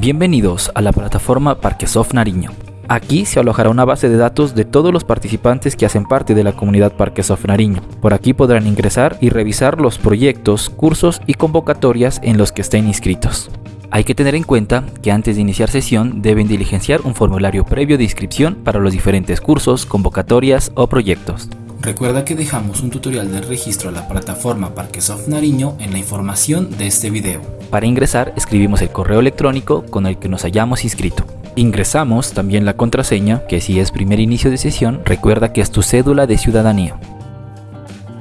Bienvenidos a la plataforma Parquesoft Nariño. Aquí se alojará una base de datos de todos los participantes que hacen parte de la comunidad Parquesoft Nariño. Por aquí podrán ingresar y revisar los proyectos, cursos y convocatorias en los que estén inscritos. Hay que tener en cuenta que antes de iniciar sesión deben diligenciar un formulario previo de inscripción para los diferentes cursos, convocatorias o proyectos. Recuerda que dejamos un tutorial del registro a la plataforma Parquesoft Nariño en la información de este video. Para ingresar escribimos el correo electrónico con el que nos hayamos inscrito. Ingresamos también la contraseña, que si es primer inicio de sesión, recuerda que es tu cédula de ciudadanía.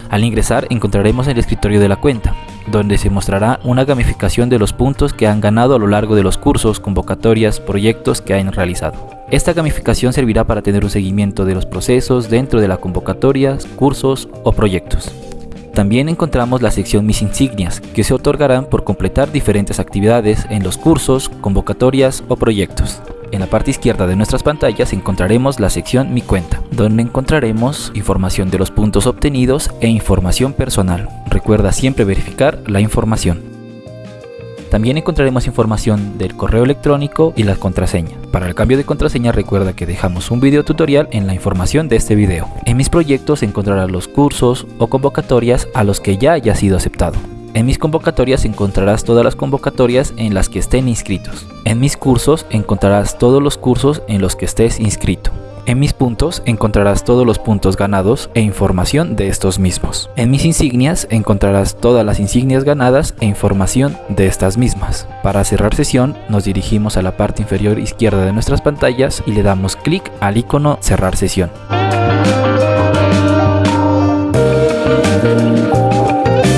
Al ingresar encontraremos el escritorio de la cuenta, donde se mostrará una gamificación de los puntos que han ganado a lo largo de los cursos, convocatorias, proyectos que han realizado. Esta gamificación servirá para tener un seguimiento de los procesos dentro de las convocatorias, cursos o proyectos. También encontramos la sección Mis insignias, que se otorgarán por completar diferentes actividades en los cursos, convocatorias o proyectos. En la parte izquierda de nuestras pantallas encontraremos la sección Mi cuenta, donde encontraremos información de los puntos obtenidos e información personal. Recuerda siempre verificar la información. También encontraremos información del correo electrónico y la contraseña. Para el cambio de contraseña recuerda que dejamos un video tutorial en la información de este video. En mis proyectos encontrarás los cursos o convocatorias a los que ya haya sido aceptado. En mis convocatorias encontrarás todas las convocatorias en las que estén inscritos. En mis cursos encontrarás todos los cursos en los que estés inscrito. En mis puntos encontrarás todos los puntos ganados e información de estos mismos. En mis insignias encontrarás todas las insignias ganadas e información de estas mismas. Para cerrar sesión nos dirigimos a la parte inferior izquierda de nuestras pantallas y le damos clic al icono cerrar sesión.